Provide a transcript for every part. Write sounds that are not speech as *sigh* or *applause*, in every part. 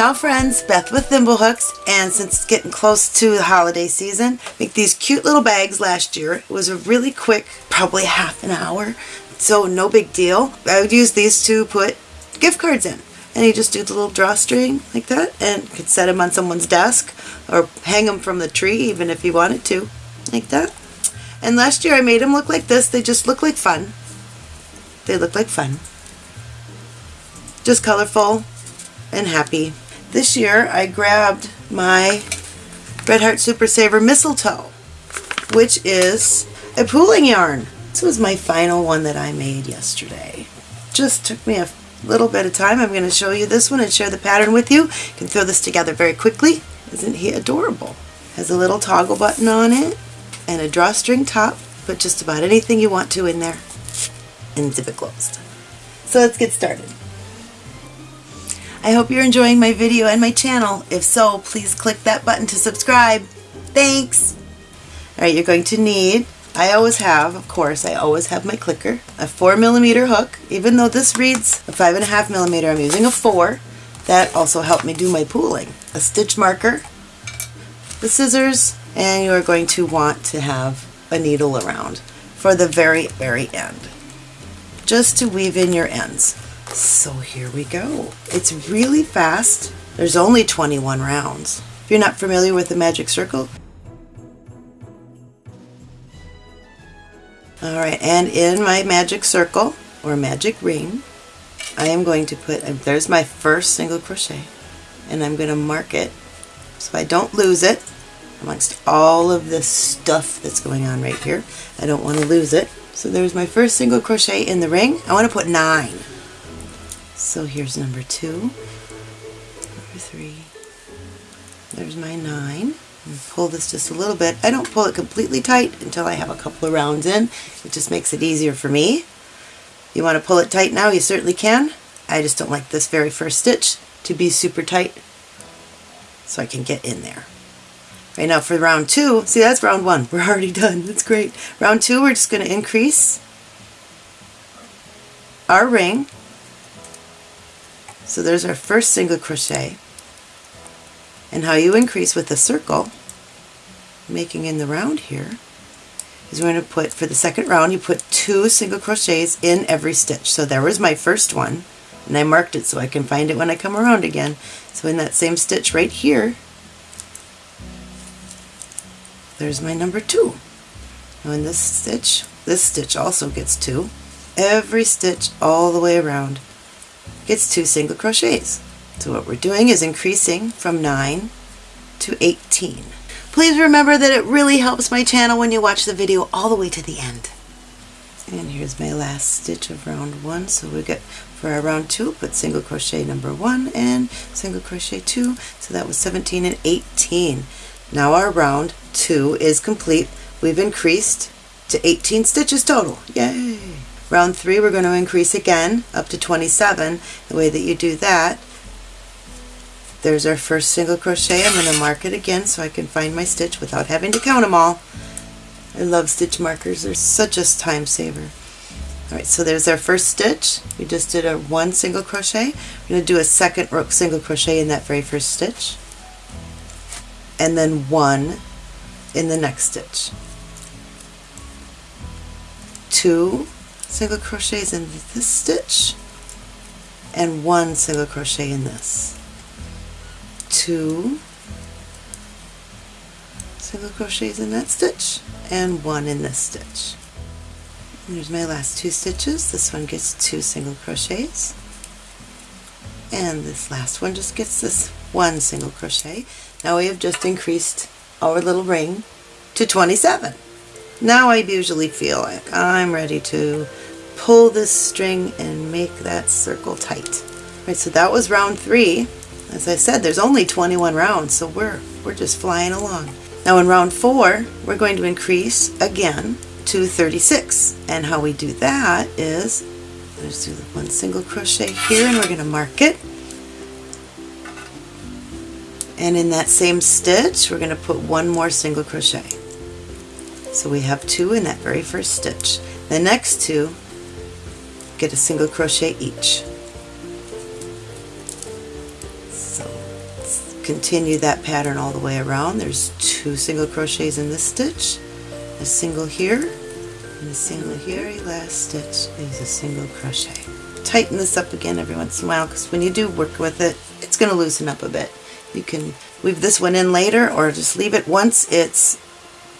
Ciao friends, Beth with Thimblehooks, and since it's getting close to the holiday season, make these cute little bags last year. It was a really quick, probably half an hour, so no big deal. I would use these to put gift cards in. And you just do the little drawstring like that and could set them on someone's desk or hang them from the tree even if you wanted to, like that. And last year I made them look like this. They just look like fun. They look like fun. Just colorful and happy. This year I grabbed my Red Heart Super Saver Mistletoe, which is a pooling yarn. This was my final one that I made yesterday. Just took me a little bit of time. I'm going to show you this one and share the pattern with you. You can throw this together very quickly. Isn't he adorable? Has a little toggle button on it and a drawstring top. Put just about anything you want to in there and zip it closed. So let's get started. I hope you're enjoying my video and my channel. If so, please click that button to subscribe. Thanks! Alright, you're going to need I always have, of course, I always have my clicker, a 4 millimeter hook. Even though this reads a 5.5 millimeter, I'm using a 4. That also helped me do my pooling. A stitch marker, the scissors, and you are going to want to have a needle around for the very, very end. Just to weave in your ends. So here we go. It's really fast. There's only 21 rounds. If you're not familiar with the magic circle, Alright, and in my magic circle, or magic ring, I am going to put, there's my first single crochet, and I'm going to mark it so I don't lose it amongst all of this stuff that's going on right here. I don't want to lose it. So there's my first single crochet in the ring. I want to put nine. So here's number two, number three, there's my nine, pull this just a little bit. I don't pull it completely tight until I have a couple of rounds in. It just makes it easier for me. You want to pull it tight now, you certainly can. I just don't like this very first stitch to be super tight so I can get in there. Right now for round two, see that's round one, we're already *laughs* done, that's great. Round two we're just going to increase our ring. So there's our first single crochet and how you increase with a circle, making in the round here, is we're going to put, for the second round, you put two single crochets in every stitch. So there was my first one, and I marked it so I can find it when I come around again. So in that same stitch right here, there's my number two. Now in this stitch, this stitch also gets two. Every stitch all the way around gets two single crochets. So what we're doing is increasing from 9 to 18. Please remember that it really helps my channel when you watch the video all the way to the end. And here's my last stitch of round 1. So we get for our round 2, put single crochet number 1 and single crochet 2. So that was 17 and 18. Now our round 2 is complete. We've increased to 18 stitches total. Yay! Round 3 we're going to increase again up to 27. The way that you do that there's our first single crochet. I'm going to mark it again so I can find my stitch without having to count them all. I love stitch markers. They're such a time saver. Alright, so there's our first stitch. We just did a one single crochet. We're going to do a second single crochet in that very first stitch. And then one in the next stitch. Two single crochets in this stitch and one single crochet in this two single crochets in that stitch and one in this stitch. And there's my last two stitches. This one gets two single crochets and this last one just gets this one single crochet. Now we have just increased our little ring to 27. Now I usually feel like I'm ready to pull this string and make that circle tight. Right, so that was round three. As I said, there's only 21 rounds, so we're, we're just flying along. Now in round four, we're going to increase again to 36. And how we do that is, let's do one single crochet here and we're going to mark it. And in that same stitch, we're going to put one more single crochet. So we have two in that very first stitch. The next two get a single crochet each. So continue that pattern all the way around. There's two single crochets in this stitch, a single here, and a single here. Very last stitch is a single crochet. Tighten this up again every once in a while because when you do work with it, it's going to loosen up a bit. You can weave this one in later or just leave it once it's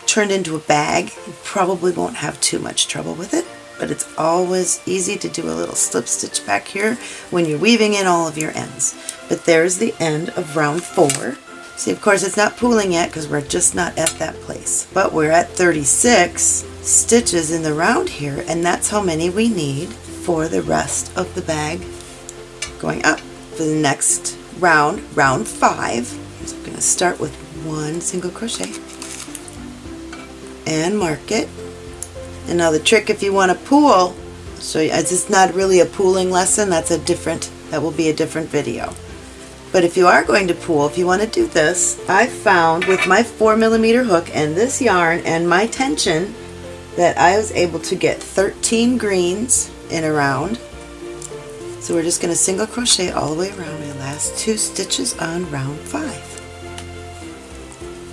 turned into a bag. You probably won't have too much trouble with it but it's always easy to do a little slip stitch back here when you're weaving in all of your ends. But there's the end of round four. See, of course, it's not pooling yet because we're just not at that place. But we're at 36 stitches in the round here, and that's how many we need for the rest of the bag going up. For the next round, round five, so I'm going to start with one single crochet and mark it the trick if you want to pool, so it's not really a pooling lesson, that's a different, that will be a different video. But if you are going to pool, if you want to do this, I found with my 4 millimeter hook and this yarn and my tension that I was able to get 13 greens in a round. So we're just going to single crochet all the way around my last two stitches on round 5.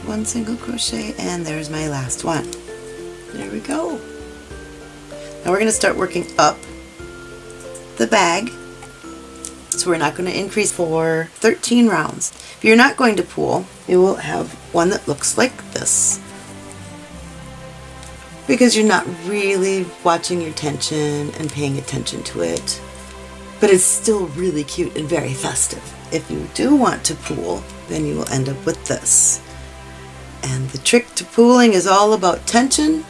One single crochet and there's my last one. There we go. Now we're going to start working up the bag. So we're not going to increase for 13 rounds. If you're not going to pool, you will have one that looks like this. Because you're not really watching your tension and paying attention to it. But it's still really cute and very festive. If you do want to pool, then you will end up with this. And the trick to pooling is all about tension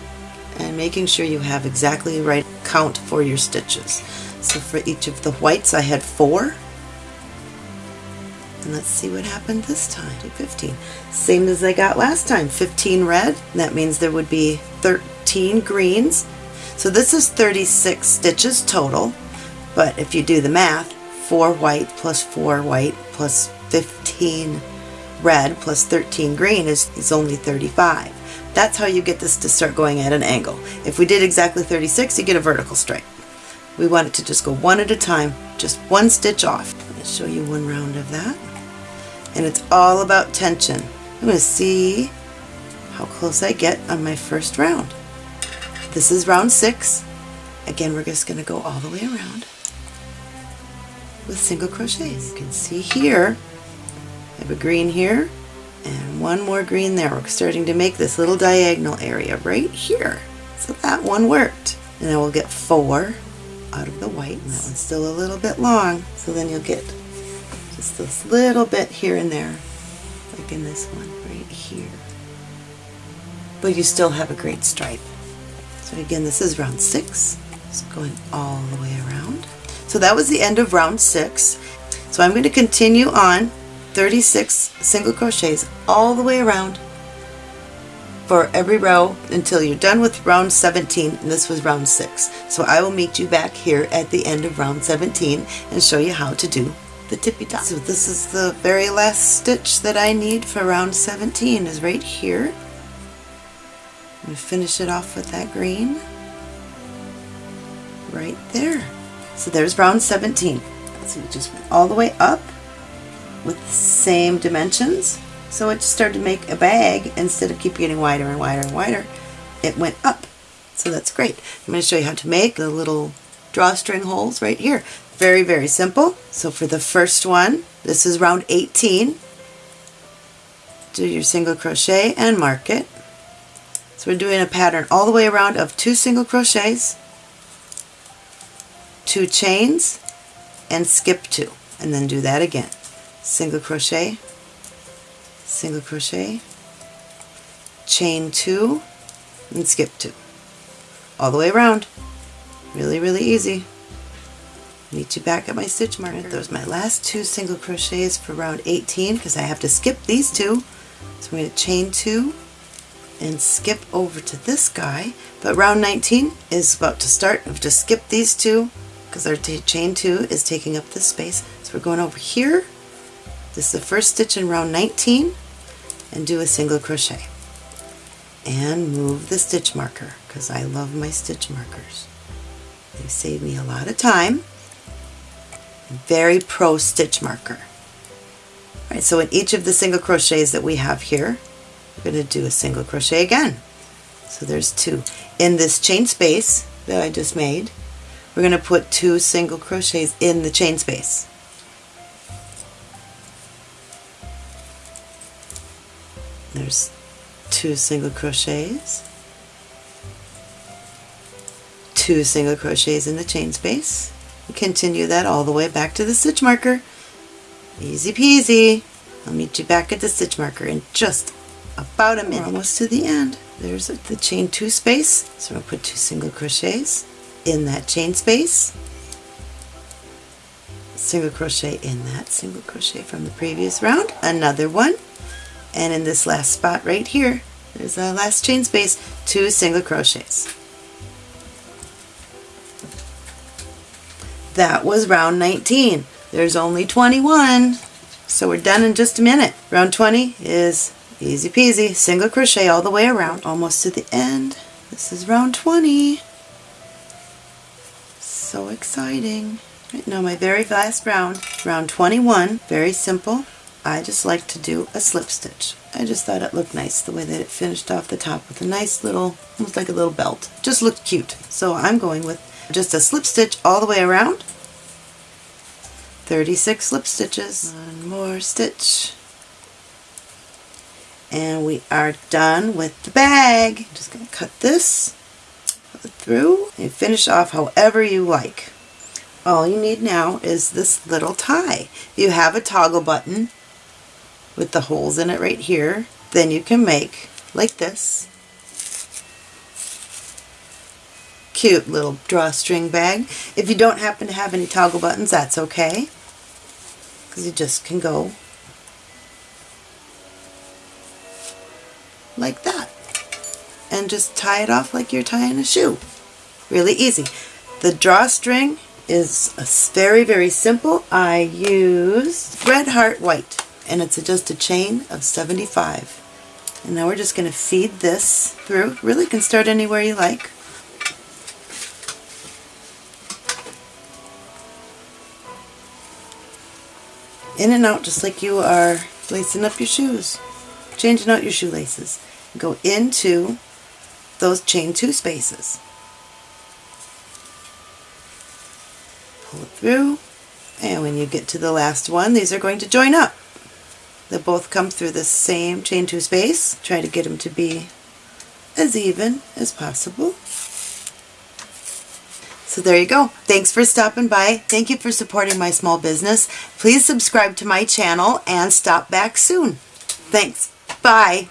and making sure you have exactly the right count for your stitches. So for each of the whites I had four. And let's see what happened this time. 15. Same as I got last time. 15 red. That means there would be 13 greens. So this is 36 stitches total. But if you do the math, 4 white plus 4 white plus 15 red plus 13 green is, is only 35. That's how you get this to start going at an angle. If we did exactly 36, you get a vertical stripe. We want it to just go one at a time, just one stitch off. Let me show you one round of that. And it's all about tension. I'm going to see how close I get on my first round. This is round six. Again, we're just going to go all the way around with single crochets. You can see here, I have a green here, and one more green there. We're starting to make this little diagonal area right here. So that one worked. And then we'll get four out of the white. And that one's still a little bit long. So then you'll get just this little bit here and there, like in this one right here. But you still have a great stripe. So again, this is round six. It's going all the way around. So that was the end of round six. So I'm going to continue on 36 single crochets all the way around for every row until you're done with round 17 and this was round 6. So I will meet you back here at the end of round 17 and show you how to do the tippy top. So this is the very last stitch that I need for round 17 is right here. I'm going to finish it off with that green right there. So there's round 17. So we just went all the way up with the same dimensions. So it just started to make a bag instead of keep getting wider and wider and wider. It went up. So that's great. I'm going to show you how to make the little drawstring holes right here. Very, very simple. So for the first one, this is round 18. Do your single crochet and mark it. So we're doing a pattern all the way around of two single crochets, two chains, and skip two. And then do that again single crochet, single crochet, chain two, and skip two. All the way around. Really, really easy. Meet you back at my stitch marker. Those my last two single crochets for round 18 because I have to skip these two. So I'm going to chain two and skip over to this guy. But round 19 is about to start. I've just skipped these two because our chain two is taking up this space. So we're going over here this is the first stitch in round 19 and do a single crochet and move the stitch marker because I love my stitch markers. They save me a lot of time. Very pro stitch marker. Alright, so in each of the single crochets that we have here, we're going to do a single crochet again. So there's two. In this chain space that I just made, we're going to put two single crochets in the chain space. There's two single crochets, two single crochets in the chain space. Continue that all the way back to the stitch marker. Easy peasy. I'll meet you back at the stitch marker in just about a minute. We're almost to the end. There's the chain two space. So I'll put two single crochets in that chain space. Single crochet in that single crochet from the previous round. Another one. And in this last spot right here, there's the last chain space, two single crochets. That was round 19. There's only 21. So we're done in just a minute. Round 20 is easy peasy, single crochet all the way around, almost to the end. This is round 20. So exciting. Right now my very last round, round 21, very simple. I just like to do a slip stitch. I just thought it looked nice the way that it finished off the top with a nice little, almost like a little belt. Just looked cute. So I'm going with just a slip stitch all the way around 36 slip stitches. One more stitch. And we are done with the bag. I'm just going to cut this through and finish off however you like. All you need now is this little tie. You have a toggle button with the holes in it right here. Then you can make like this cute little drawstring bag. If you don't happen to have any toggle buttons, that's okay because you just can go like that and just tie it off like you're tying a shoe. Really easy. The drawstring is very, very simple. I used Red Heart White and it's just a chain of 75. And now we're just going to feed this through. Really can start anywhere you like. in and out just like you are lacing up your shoes, changing out your shoelaces. Go into those chain two spaces. Pull it through, and when you get to the last one, these are going to join up. They both come through the same chain two space. Try to get them to be as even as possible. So there you go. Thanks for stopping by. Thank you for supporting my small business. Please subscribe to my channel and stop back soon. Thanks. Bye.